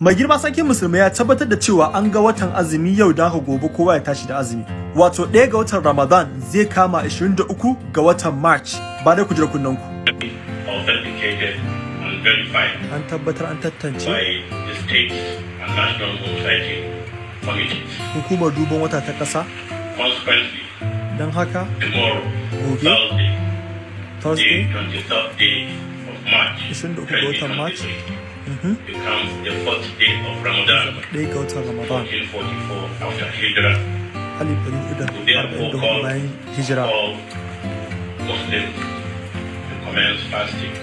mai girma sarkin musulmai ya tabbatar da cewa an ga watan azumi yau da gobe kowa ya tashi da azumi. Wato ɗaya ga watan ramadan zai kama 23 ga watan march. Ba dai ku jira kunnen ku. An tabbatar an tantance. hukumar duban wata ta ƙasa. Don haka Gobe. Thursday, thursday the 23rd day of March, 23 ga watan March. 2023, becomes the fourth day of Ramadan, ɗaya ga watan ramadan. 1444 after Hijrah. We therefore call all Muslims to commence fasting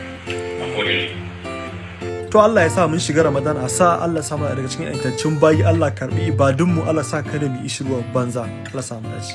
accordingly. to Allah ya sa mun shiga ramadan a sa Allah sa mana daga cikin yantaccen bayi Allah karɓi ibadunmu Allah sa kada mu yi ishirwa banza. Allah sa mu dace.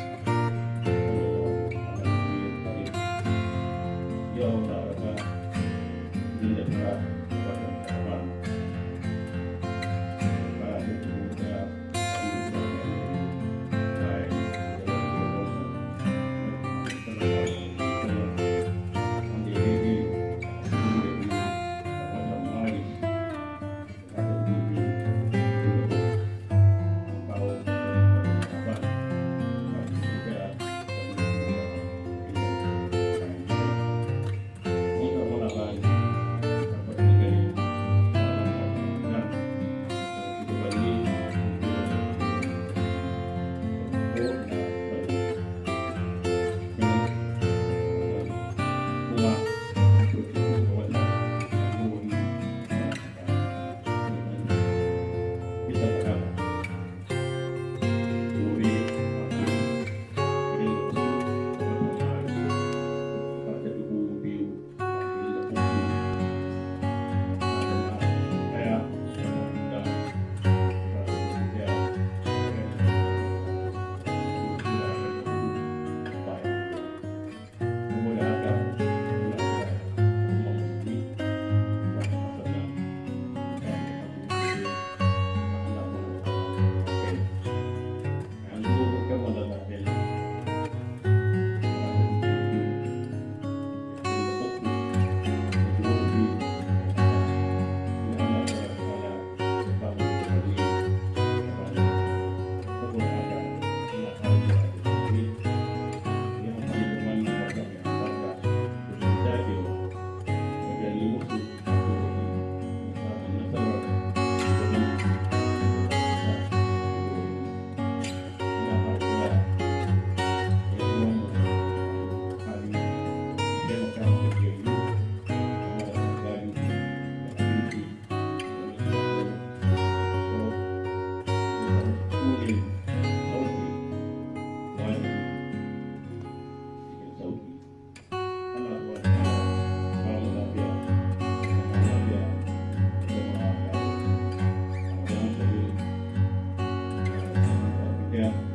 Yeah.